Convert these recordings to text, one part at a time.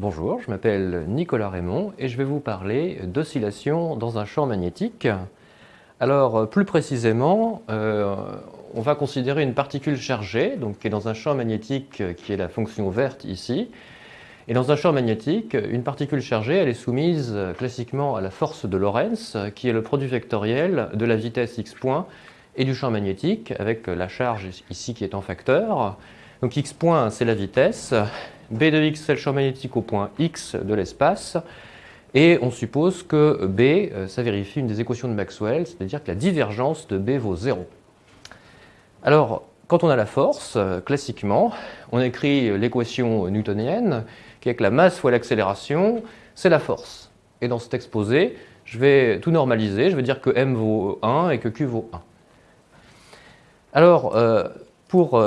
Bonjour, je m'appelle Nicolas Raymond et je vais vous parler d'oscillation dans un champ magnétique. Alors plus précisément, euh, on va considérer une particule chargée, donc qui est dans un champ magnétique qui est la fonction verte ici. Et dans un champ magnétique, une particule chargée, elle est soumise classiquement à la force de Lorentz, qui est le produit vectoriel de la vitesse x point et du champ magnétique, avec la charge ici qui est en facteur. Donc x point, c'est la vitesse, b de x, c'est le champ magnétique au point x de l'espace, et on suppose que b, euh, ça vérifie une des équations de Maxwell, c'est-à-dire que la divergence de b vaut 0. Alors, quand on a la force, euh, classiquement, on écrit l'équation newtonienne, qui est que la masse fois l'accélération, c'est la force. Et dans cet exposé, je vais tout normaliser, je vais dire que m vaut 1 et que q vaut 1. Alors, euh, pour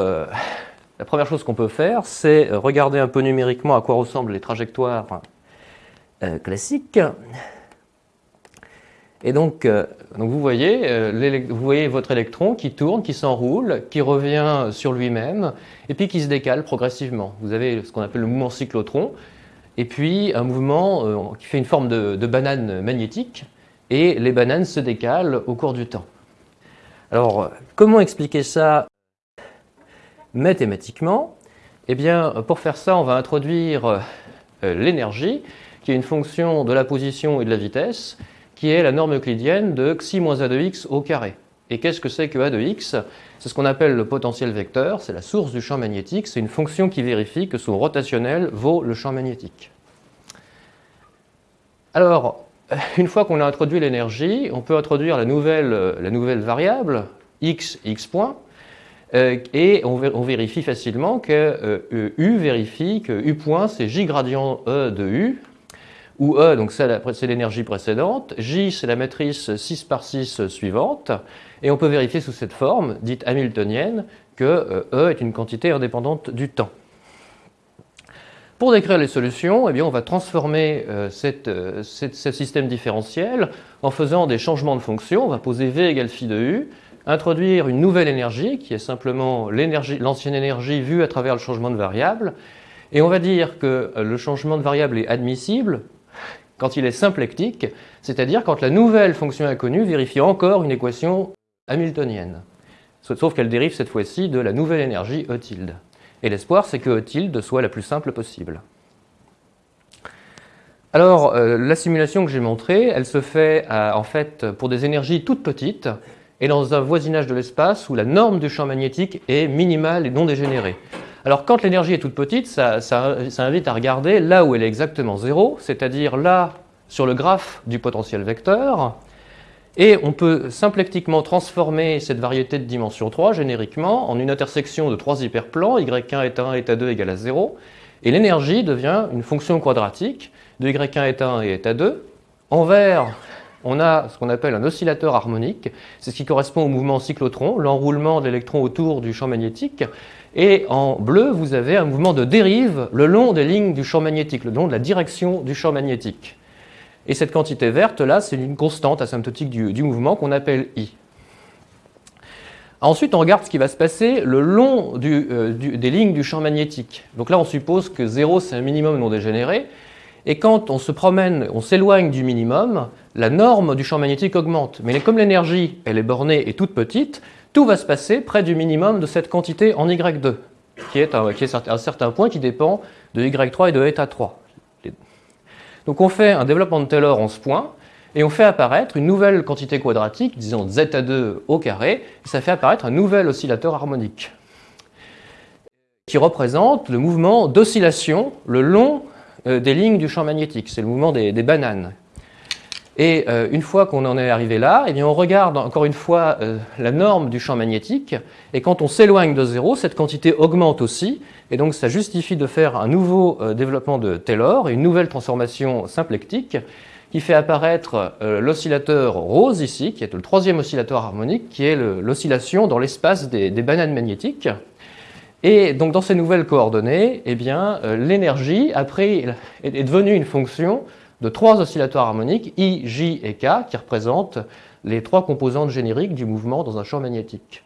la première chose qu'on peut faire, c'est regarder un peu numériquement à quoi ressemblent les trajectoires euh, classiques. Et donc, euh, donc vous, voyez, euh, vous voyez votre électron qui tourne, qui s'enroule, qui revient sur lui-même, et puis qui se décale progressivement. Vous avez ce qu'on appelle le mouvement cyclotron, et puis un mouvement qui fait une forme de banane magnétique, et les bananes se décalent au cours du temps. Alors, comment expliquer ça mathématiquement Eh bien, pour faire ça, on va introduire euh, l'énergie, qui est une fonction de la position et de la vitesse, qui est la norme euclidienne de xi moins a de x au carré. Et qu'est-ce que c'est que a de x? C'est ce qu'on appelle le potentiel vecteur, c'est la source du champ magnétique, c'est une fonction qui vérifie que son rotationnel vaut le champ magnétique. Alors, une fois qu'on a introduit l'énergie, on peut introduire la nouvelle, la nouvelle variable, x, x point, euh, et on, vérifie facilement que euh, U vérifie que U point c'est J gradient E de U, où E donc c'est l'énergie précédente, J c'est la matrice 6 par 6 suivante, et on peut vérifier sous cette forme, dite hamiltonienne, que euh, E est une quantité indépendante du temps. Pour décrire les solutions, eh bien, on va transformer ce système différentiel en faisant des changements de fonction. On va poser V égale phi de U, introduire une nouvelle énergie, qui est simplement l'ancienne énergie vue à travers le changement de variable, et on va dire que le changement de variable est admissible quand il est symplectique, c'est-à-dire quand la nouvelle fonction inconnue vérifie encore une équation hamiltonienne, sauf qu'elle dérive cette fois-ci de la nouvelle énergie E tilde. Et l'espoir, c'est que E tilde soit la plus simple possible. Alors, euh, la simulation que j'ai montrée, elle se fait en fait pour des énergies toutes petites, et dans un voisinage de l'espace où la norme du champ magnétique est minimale et non dégénérée. Alors quand l'énergie est toute petite, ça, invite à regarder là où elle est exactement zéro, c'est-à-dire là sur le graphe du potentiel vecteur, et on peut symplectiquement transformer cette variété de dimension 3 génériquement en une intersection de trois hyperplans, y1 est 1 est 2 égale à 0, et l'énergie devient une fonction quadratique de y1 est 1 et à 2. Envers on a ce qu'on appelle un oscillateur harmonique, c'est ce qui correspond au mouvement cyclotron, l'enroulement de l'électron autour du champ magnétique, et en bleu, vous avez un mouvement de dérive le long des lignes du champ magnétique, le long de la direction du champ magnétique. Et cette quantité verte, là, c'est une constante asymptotique du, mouvement qu'on appelle I. Ensuite, on regarde ce qui va se passer le long euh, des lignes du champ magnétique. Donc là, on suppose que 0, c'est un minimum non dégénéré, et quand on se promène, on s'éloigne du minimum, la norme du champ magnétique augmente. Mais comme l'énergie, elle est bornée et toute petite, tout va se passer près du minimum de cette quantité en Y2, qui est, un, qui un certain point qui dépend de Y3 et de θ3. Donc on fait un développement de Taylor en ce point, et on fait apparaître une nouvelle quantité quadratique, disons zeta2 au carré, et ça fait apparaître un nouvel oscillateur harmonique, qui représente le mouvement d'oscillation le long des lignes du champ magnétique, c'est le mouvement des, bananes. Et euh, une fois qu'on en est arrivé là, eh bien on regarde encore une fois euh, la norme du champ magnétique, et quand on s'éloigne de zéro, cette quantité augmente aussi, et donc ça justifie de faire un nouveau développement de Taylor, une nouvelle transformation symplectique, qui fait apparaître l'oscillateur rose ici, qui est le troisième oscillateur harmonique, qui est l'oscillation dans l'espace des bananes magnétiques. Et donc dans ces nouvelles coordonnées, eh bien, euh, l'énergie est devenue une fonction de trois oscillateurs harmoniques, I, J et K, qui représentent les trois composantes génériques du mouvement dans un champ magnétique.